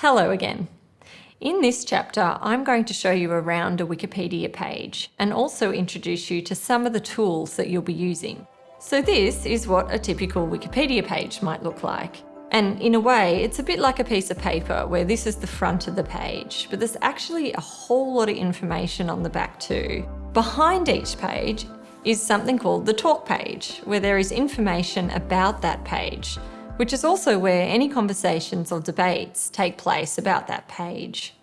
Hello again. In this chapter, I'm going to show you around a Wikipedia page and also introduce you to some of the tools that you'll be using. So this is what a typical Wikipedia page might look like. And in a way, it's a bit like a piece of paper where this is the front of the page, but there's actually a whole lot of information on the back too. Behind each page is something called the talk page, where there is information about that page, which is also where any conversations or debates take place about that page.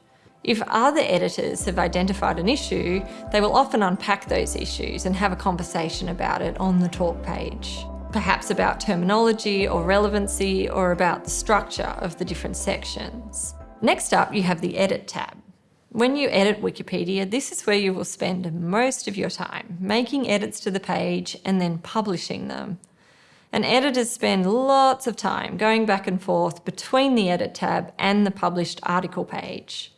If other editors have identified an issue, they will often unpack those issues and have a conversation about it on the talk page. Perhaps about terminology or relevancy or about the structure of the different sections. Next up, you have the Edit tab. When you edit Wikipedia, this is where you will spend most of your time, making edits to the page and then publishing them. And editors spend lots of time going back and forth between the Edit tab and the published article page.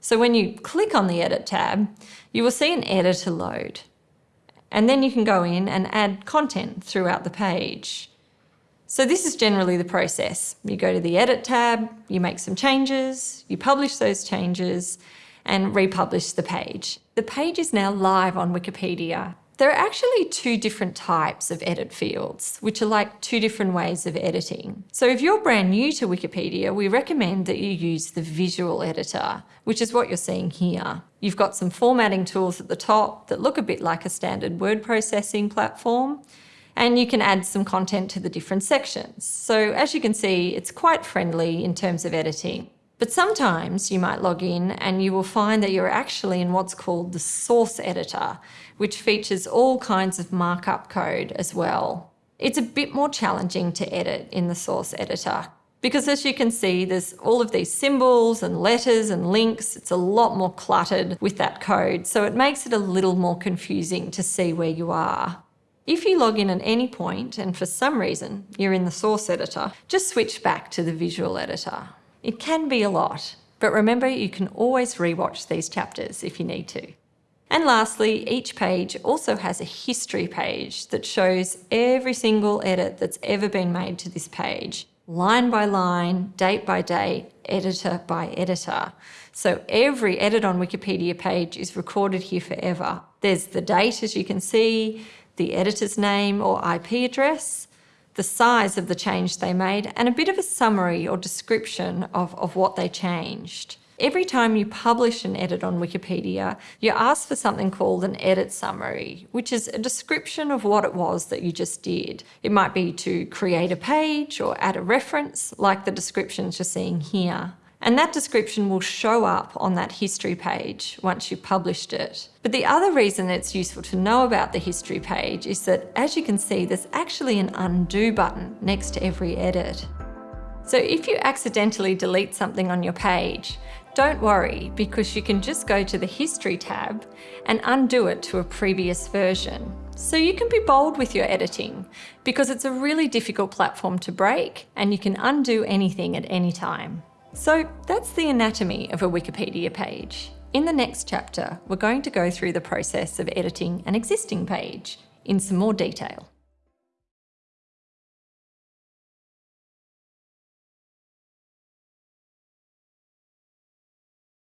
So when you click on the Edit tab, you will see an editor load. And then you can go in and add content throughout the page. So this is generally the process. You go to the Edit tab, you make some changes, you publish those changes, and republish the page. The page is now live on Wikipedia there are actually two different types of edit fields, which are like two different ways of editing. So if you're brand new to Wikipedia, we recommend that you use the visual editor, which is what you're seeing here. You've got some formatting tools at the top that look a bit like a standard word processing platform, and you can add some content to the different sections. So as you can see, it's quite friendly in terms of editing. But sometimes you might log in and you will find that you're actually in what's called the source editor, which features all kinds of markup code as well. It's a bit more challenging to edit in the source editor because as you can see, there's all of these symbols and letters and links. It's a lot more cluttered with that code, so it makes it a little more confusing to see where you are. If you log in at any point and for some reason you're in the source editor, just switch back to the visual editor. It can be a lot, but remember you can always rewatch these chapters if you need to. And lastly, each page also has a history page that shows every single edit that's ever been made to this page, line by line, date by date, editor by editor. So every edit on Wikipedia page is recorded here forever. There's the date, as you can see, the editor's name or IP address, the size of the change they made, and a bit of a summary or description of, of what they changed. Every time you publish an edit on Wikipedia, you ask for something called an edit summary, which is a description of what it was that you just did. It might be to create a page or add a reference, like the descriptions you're seeing here. And that description will show up on that history page once you've published it. But the other reason it's useful to know about the history page is that, as you can see, there's actually an undo button next to every edit. So if you accidentally delete something on your page, don't worry because you can just go to the History tab and undo it to a previous version. So you can be bold with your editing because it's a really difficult platform to break and you can undo anything at any time. So that's the anatomy of a Wikipedia page. In the next chapter, we're going to go through the process of editing an existing page in some more detail.